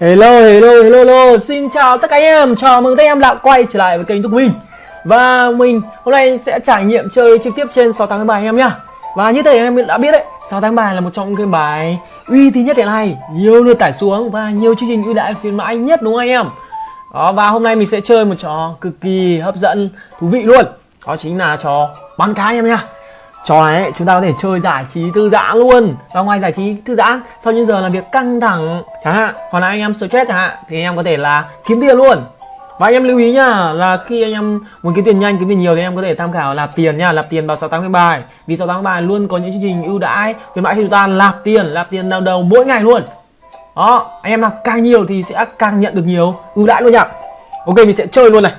Hello, hello, hello, hello, xin chào tất cả anh em, chào mừng tất cả anh em đã quay trở lại với kênh của mình. Và mình hôm nay sẽ trải nghiệm chơi trực tiếp trên 6 tháng bài anh em nhá. Và như thế em đã biết đấy, 6 tháng bài là một trong những cái bài uy tín nhất hiện nay. Nhiều lượt tải xuống và nhiều chương trình ưu đãi khuyến mãi nhất đúng không anh em? Đó, và hôm nay mình sẽ chơi một trò cực kỳ hấp dẫn, thú vị luôn. Đó chính là trò bắn cá anh em nhá trò này ấy, chúng ta có thể chơi giải trí thư giãn luôn. Và ngoài giải trí thư giãn sau những giờ làm việc căng thẳng chẳng hạn hoặc là anh em stress chẳng hạn thì anh em có thể là kiếm tiền luôn. Và anh em lưu ý nhá là khi anh em muốn kiếm tiền nhanh kiếm tiền nhiều thì anh em có thể tham khảo lạp tiền nha lạp tiền vào 68 bài. Vì 68 bài luôn có những chương trình ưu đãi khuyến mãi khi chúng ta lạp tiền lạp tiền đầu đầu mỗi ngày luôn. Đó anh em lạp càng nhiều thì sẽ càng nhận được nhiều ưu đãi luôn nhá. Ok mình sẽ chơi luôn này.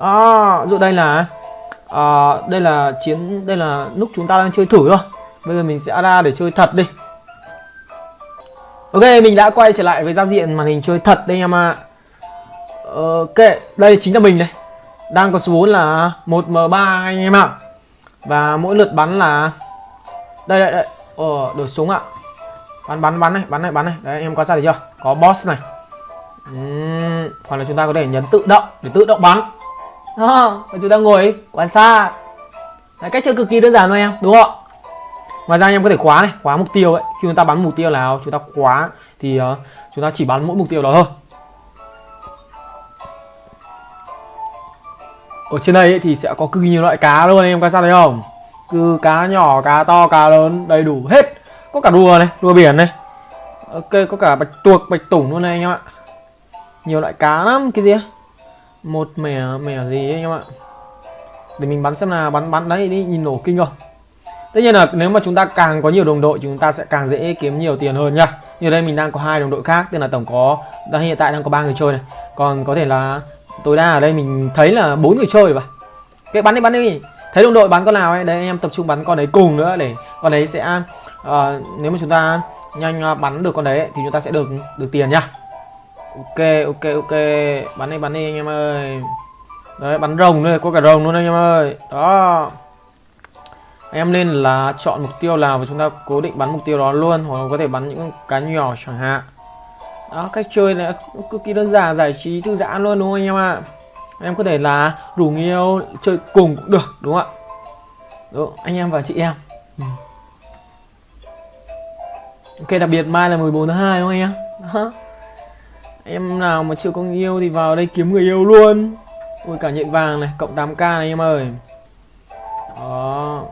Đó dụ đây là à, đây là chiến đây là lúc chúng ta đang chơi thử thôi. Bây giờ mình sẽ ra để chơi thật đi. Ok mình đã quay trở lại với giao diện màn hình chơi thật đây em ạ. À. ok đây chính là mình đây. Đang có số vốn là 1 m 3 anh em ạ. Và mỗi lượt bắn là đây đây đây. Ờ đổi súng ạ. Bắn bắn bắn này bắn này bắn này. Đấy em quan sát được chưa? Có boss này. Uhm, hoặc là chúng ta có thể nhấn tự động để tự động bắn. Ờ, à, và chúng ta ngồi quan sát Đấy, cách chơi cực kỳ đơn giản thôi em đúng không ngoài ra anh em có thể khóa này khóa mục tiêu ấy. Khi chúng ta bắn mục tiêu nào chúng ta khóa thì uh, chúng ta chỉ bắn mỗi mục tiêu đó thôi. Ở trên đây ấy, thì sẽ có cực nhiều loại cá luôn anh em quan sát thấy không? Cứ cá nhỏ cá to cá lớn đầy đủ hết. Có cả rùa này rùa biển này. Ờ, ok có cả bạch tuộc bạch tủng luôn này anh em ạ. Nhiều loại cá lắm cái gì ấy? Một mẻ mẻ gì anh em ạ? Để mình bắn xem là bắn bắn đấy đi nhìn nổ kinh không tất nhiên là nếu mà chúng ta càng có nhiều đồng đội chúng ta sẽ càng dễ kiếm nhiều tiền hơn nhá. Như đây mình đang có hai đồng đội khác tức là tổng có đang hiện tại đang có ba người chơi này. Còn có thể là tối đa ở đây mình thấy là bốn người chơi vậy cái bắn đi bắn đi. Thấy đồng đội bắn con nào ấy đấy anh em tập trung bắn con đấy cùng nữa để con đấy sẽ uh, nếu mà chúng ta nhanh ờ, bắn được con đấy thì chúng ta sẽ được được tiền nhá ok ok ok. Bắn đi bắn đi anh em ơi. Đấy, bắn rồng đây có cả rồng luôn anh em ơi. Đó. Anh em lên là chọn mục tiêu nào và chúng ta cố định bắn mục tiêu đó luôn, hoặc là có thể bắn những cá nhỏ chẳng hạn. Đó, cách chơi này cực kỳ đơn giản, giải trí thư giãn luôn, đúng không anh em ạ? Anh em có thể là rủ người yêu chơi cùng cũng được, đúng không ạ? Đúng anh em và chị em. Ừ. ok, đặc biệt mai là 14 tháng 2 đúng không anh em? Đó. Em nào mà chưa có người yêu thì vào đây kiếm người yêu luôn. Ui cả nhện vàng này, cộng 8k này em ơi. Đó.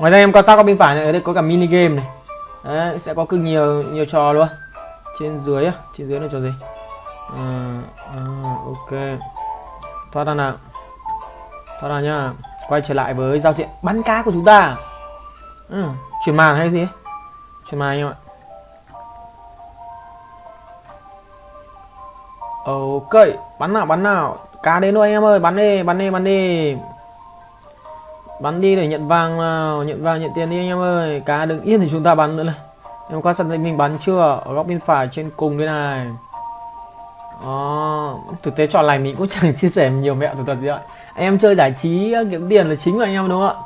Ngoài ra em quan sát có bên phải này, ở đây có cả mini game này. Đấy, sẽ có cực nhiều nhiều trò luôn. Trên dưới á, trên dưới là trò gì? À, à, ok. Thoát ra nào. Thoát ra nhá. Quay trở lại với giao diện bắn cá của chúng ta. Ừ, Chuyển màn hay gì Chuyển màn anh em ạ. Ok, bắn nào, bắn nào. Cá đến rồi anh em ơi, bắn đi, bắn đi, bắn đi. Bắn đi để nhận vàng nào Nhận vàng, nhận tiền đi anh em ơi. Cá đừng yên thì chúng ta bắn nữa này. Em quan sát thấy mình bắn chưa? Ở góc bên phải trên cùng đây này. Đó. Thực tế trò này mình cũng chẳng chia sẻ nhiều mẹo thực thật gì ạ. Anh em chơi giải trí kiếm tiền là chính của anh em đúng không ạ?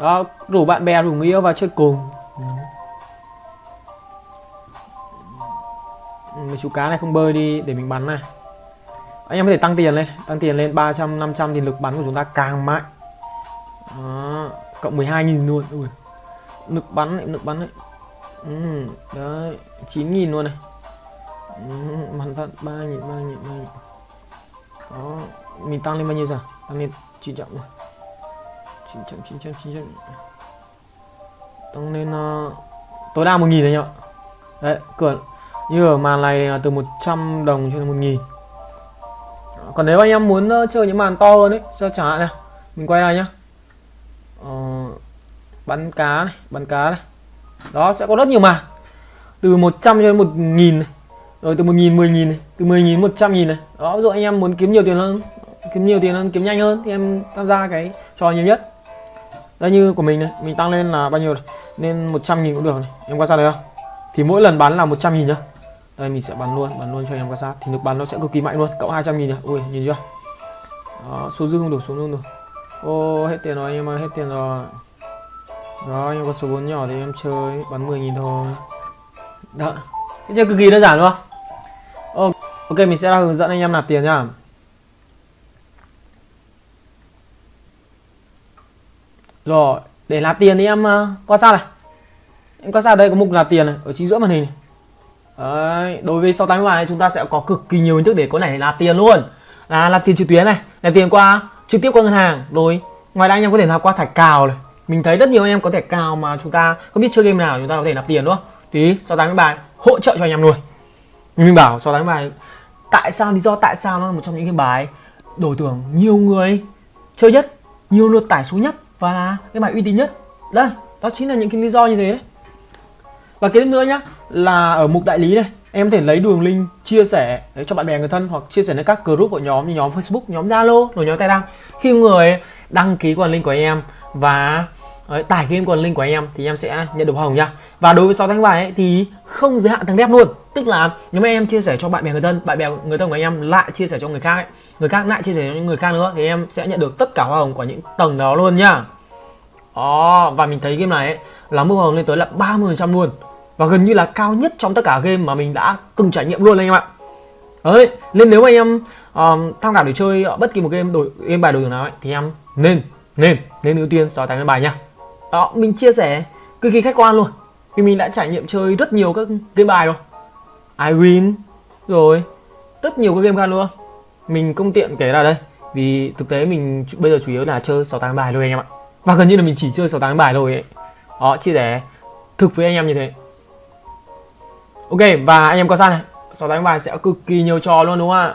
Đó, rủ bạn bè, rủ người yêu vào chơi cùng. Mấy chú cá này không bơi đi để mình bắn này. Anh em có thể tăng tiền lên tăng tiền lên 300 500 thì lực bắn của chúng ta càng mạnh. Đó. cộng 12.000 luôn. Ui. lực bắn này lực bắn này. Ừ, đấy 9.000 luôn này. Ừ, bắn thật 3.000 3.000 3.000 đó mình tăng lên bao nhiêu giờ? Tăng lên 900 rồi. 900 900 900 tăng lên uh, tối đa 1.000 này nhá đấy cửa như ở màn này là từ 100 đồng cho đến 1000 Còn nếu anh em muốn ờ, chơi những màn to hơn ấy cho chẳng hạn này Mình quay lại nhá. Ờ, Bắn cá này, bắn cá này. Đó sẽ có rất nhiều màn. Từ 100 cho đến 1000 này Rồi từ 1000, 10.000 này Từ 10.000 100.000 này. Đó ví dụ anh em muốn kiếm nhiều tiền hơn Kiếm nhiều tiền hơn, kiếm nhanh hơn Thì em tham gia cái trò nhiều nhất. Đây như của mình này, mình tăng lên là bao nhiêu này nên 100.000 cũng được này. Em quan sát được không? Thì mỗi lần bán là 100.000 nhá đây mình sẽ bắn luôn bắn luôn cho em quan sát. Thì lực bắn nó sẽ cực kỳ mạnh luôn cộng 200 nghìn nhỉ? ui nhìn chưa? Đó, số dư không đủ số dư không đủ ô hết tiền rồi anh em ơi hết tiền rồi. Đó anh em có số vốn nhỏ thì em chơi bắn 10 nghìn thôi. Đó. Cái chơi cực kỳ đơn giản luôn. Ô, ok mình sẽ hướng dẫn anh em nạp tiền nhá. Rồi để nạp tiền thì em ờ, uh, quan sát này. Em quan sát đây có mục nạp tiền này ở chính giữa màn hình này. Đấy, đối với 683 này chúng ta sẽ có cực kỳ nhiều hình thức để có thể nạp tiền luôn. Là nạp tiền trực tuyến này nạp tiền qua trực tiếp qua ngân hàng rồi ngoài ra anh em có thể nạp qua thẻ cào này. Mình thấy rất nhiều anh em có thẻ cào mà chúng ta không biết chơi game nào chúng ta có thể nạp tiền đúng không? Tí 683 hỗ trợ cho anh em luôn. Mình bảo 683 tại sao lý do tại sao nó là một trong những cái bài đổi tưởng nhiều người chơi nhất nhiều lượt tải số nhất và là cái bài uy tín nhất? Đây đó chính là những cái lý do như thế. đấy và cái nữa nhá là ở mục đại lý này em có thể lấy đường link chia sẻ cho bạn bè người thân hoặc chia sẻ lên các group của nhóm như nhóm Facebook, nhóm Zalo, rồi nhóm Telegram. Khi người đăng ký quần link của em và đấy, tải game quần link của em thì em sẽ nhận được hoa hồng nha. Và đối với 6 tháng bài ấy, thì không giới hạn thằng đẹp luôn. Tức là nếu mà em chia sẻ cho bạn bè người thân, bạn bè người thân của em lại chia sẻ cho người khác ấy, người khác lại chia sẻ cho những người khác nữa thì em sẽ nhận được tất cả hoa hồng của những tầng đó luôn nhá. Đó, và mình thấy game này ấy, là mức hoa hồng lên tới là 30% luôn và gần như là cao nhất trong tất cả game mà mình đã từng trải nghiệm luôn anh em ạ. Đấy nên nếu mà em uh, tham khảo để chơi bất kỳ một game đổi game bài đổi thưởng nào ấy, thì em nên nên nên ưu tiên so tài bài nha. Đó mình chia sẻ cực kỳ khách quan luôn. Vì mình đã trải nghiệm chơi rất nhiều các game bài rồi. I win rồi rất nhiều các game khác luôn. Mình không tiện kể ra đây vì thực tế mình bây giờ chủ yếu là chơi 6 tháng bài thôi anh em ạ. Và gần như là mình chỉ chơi 6 tháng bài thôi ấy. Đó chia sẻ thực với anh em như thế. Ok và anh em có sao này. 6 đánh bài sẽ cực kỳ nhiều trò luôn đúng không ạ?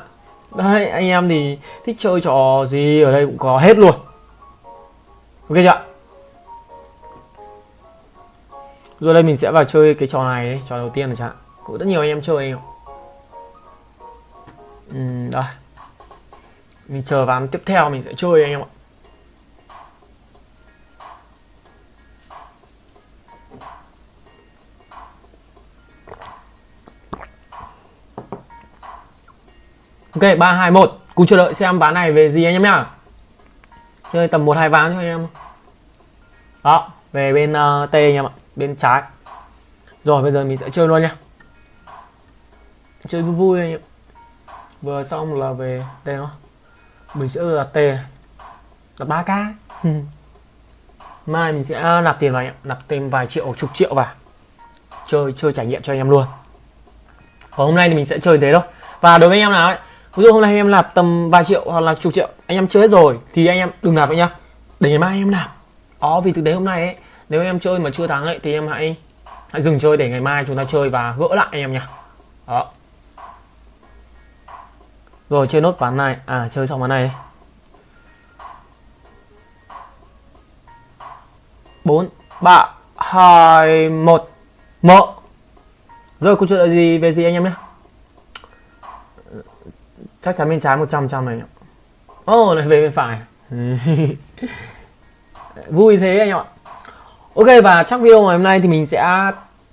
Đấy anh em thì thích chơi trò gì ở đây cũng có hết luôn. Ok chưa Rồi đây mình sẽ vào chơi cái trò này Trò đầu tiên rồi chẳng Cũng rất nhiều anh em chơi. Anh em ừ, Đây. Mình chờ ván tiếp theo mình sẽ chơi anh em ạ. Ok 3 2 1 Cùng chờ đợi xem ván này về gì anh em nhá. Chơi tầm 1 2 ván cho anh em Đó Về bên uh, T anh em ạ Bên trái. Rồi bây giờ mình sẽ chơi luôn nha Chơi vui vui anh em. Vừa xong là về đây nó Mình sẽ là T này. Là 3k Mai mình sẽ nạp tiền vào anh em Nạp thêm vài triệu chục triệu vào. Chơi chơi trải nghiệm cho anh em luôn. Còn hôm nay thì mình sẽ chơi thế thôi. Và đối với anh em nào ấy ví dụ hôm nay anh em nạp tầm vài triệu hoặc là chục triệu, anh em chơi hết rồi thì anh em đừng nạp vậy nhá. Để ngày mai anh em nạp. Ó vì thực tế hôm nay ấy, nếu em chơi mà chưa thắng ấy, thì em hãy hãy dừng chơi để ngày mai chúng ta chơi và gỡ lại anh em nhá. Đó. Rồi, chơi nốt ván này. À chơi xong ván này. Bốn, ba, hai, một. Một rồi, câu chuyện gì? Về gì anh em nhé chắc chắn bên trái 100 trăm này ô oh, lại về bên phải. Vui thế anh em ạ. Ok và chắc video ngày hôm nay thì mình sẽ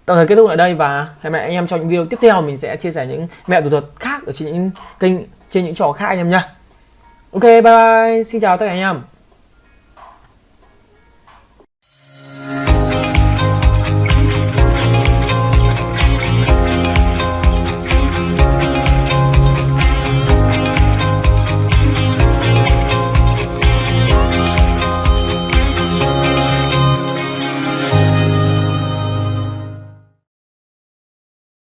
tạm thời kết thúc lại đây và hẹn gặp anh em trong những video tiếp theo. Mình sẽ chia sẻ những mẹo thủ thuật khác ở trên những kênh trên những trò khác anh em nhá ok bye bye. Xin chào tất cả anh em